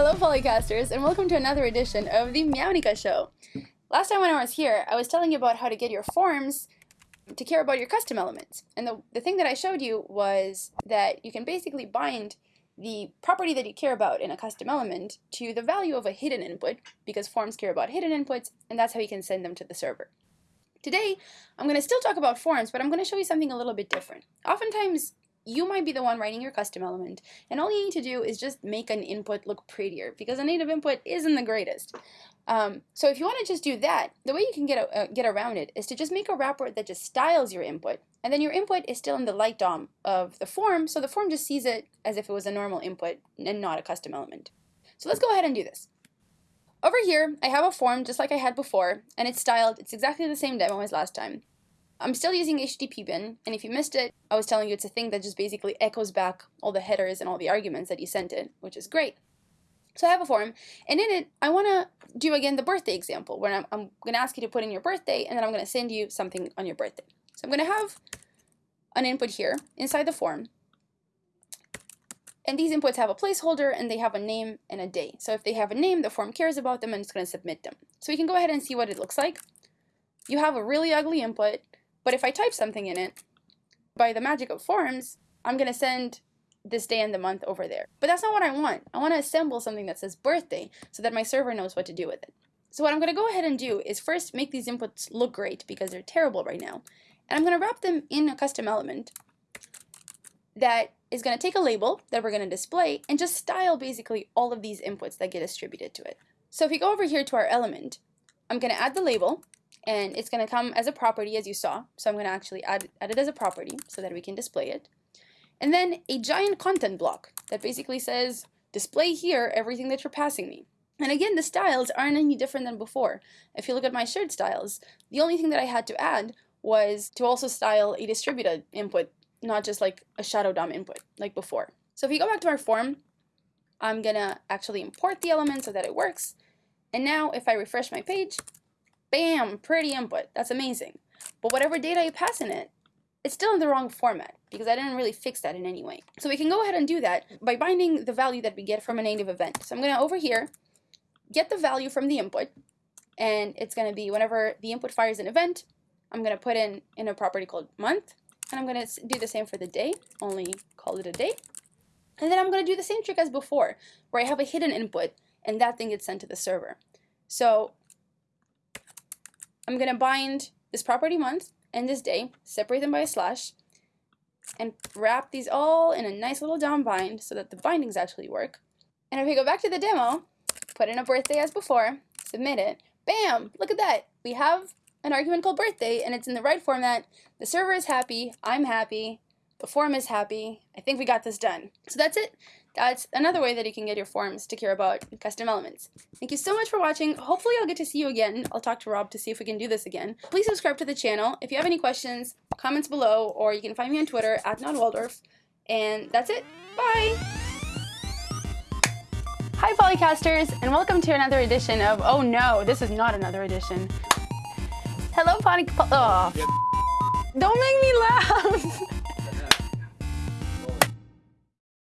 Hello, Polycasters, and welcome to another edition of the Meownica Show. Last time when I was here, I was telling you about how to get your forms to care about your custom elements. And the, the thing that I showed you was that you can basically bind the property that you care about in a custom element to the value of a hidden input, because forms care about hidden inputs, and that's how you can send them to the server. Today, I'm going to still talk about forms, but I'm going to show you something a little bit different. Oftentimes, you might be the one writing your custom element, and all you need to do is just make an input look prettier, because a native input isn't the greatest. Um, so if you want to just do that, the way you can get, uh, get around it is to just make a wrapper that just styles your input, and then your input is still in the light DOM of the form, so the form just sees it as if it was a normal input and not a custom element. So let's go ahead and do this. Over here, I have a form just like I had before, and it's styled, it's exactly the same demo as last time. I'm still using HTTP bin, and if you missed it, I was telling you it's a thing that just basically echoes back all the headers and all the arguments that you sent it, which is great. So I have a form, and in it, I want to do again the birthday example, where I'm, I'm going to ask you to put in your birthday, and then I'm going to send you something on your birthday. So I'm going to have an input here inside the form, and these inputs have a placeholder, and they have a name and a day. So if they have a name, the form cares about them, and it's going to submit them. So we can go ahead and see what it looks like. You have a really ugly input, but if I type something in it, by the magic of forms, I'm going to send this day and the month over there. But that's not what I want. I want to assemble something that says birthday so that my server knows what to do with it. So what I'm going to go ahead and do is first make these inputs look great because they're terrible right now. And I'm going to wrap them in a custom element that is going to take a label that we're going to display and just style basically all of these inputs that get distributed to it. So if we go over here to our element, I'm going to add the label and it's going to come as a property as you saw. So I'm going to actually add, add it as a property so that we can display it. And then a giant content block that basically says, display here everything that you're passing me. And again, the styles aren't any different than before. If you look at my shared styles, the only thing that I had to add was to also style a distributed input, not just like a shadow DOM input like before. So if you go back to our form, I'm gonna actually import the element so that it works. And now if I refresh my page, Bam, pretty input. That's amazing. But whatever data you pass in it, it's still in the wrong format because I didn't really fix that in any way. So we can go ahead and do that by binding the value that we get from a native event. So I'm going to over here, get the value from the input, and it's going to be whenever the input fires an event, I'm going to put in, in a property called month, and I'm going to do the same for the day, only call it a day. And then I'm going to do the same trick as before, where I have a hidden input, and that thing gets sent to the server. So I'm going to bind this property month and this day, separate them by a slash, and wrap these all in a nice little dom-bind so that the bindings actually work. And if we go back to the demo, put in a birthday as before, submit it, bam, look at that. We have an argument called birthday and it's in the right format. The server is happy, I'm happy, the form is happy. I think we got this done. So that's it. Uh, that's another way that you can get your forms to care about custom elements. Thank you so much for watching. Hopefully I'll get to see you again. I'll talk to Rob to see if we can do this again. Please subscribe to the channel. If you have any questions, comments below, or you can find me on Twitter at NotWaldorf. And that's it. Bye! Hi Polycasters, and welcome to another edition of, oh no, this is not another edition. Hello Poly, oh. Don't make me laugh!